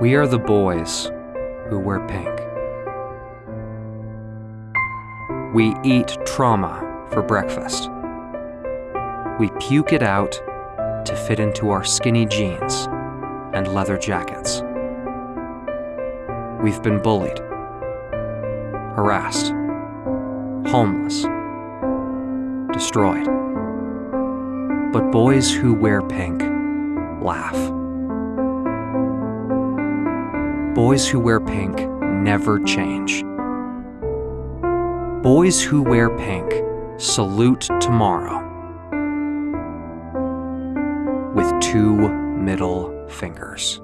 We are the boys who wear pink. We eat trauma for breakfast. We puke it out to fit into our skinny jeans and leather jackets. We've been bullied, harassed, homeless, destroyed. But boys who wear pink laugh. Boys who wear pink never change. Boys who wear pink salute tomorrow with two middle fingers.